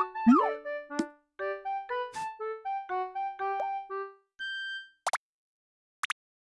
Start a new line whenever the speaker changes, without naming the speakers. Mm-hmm.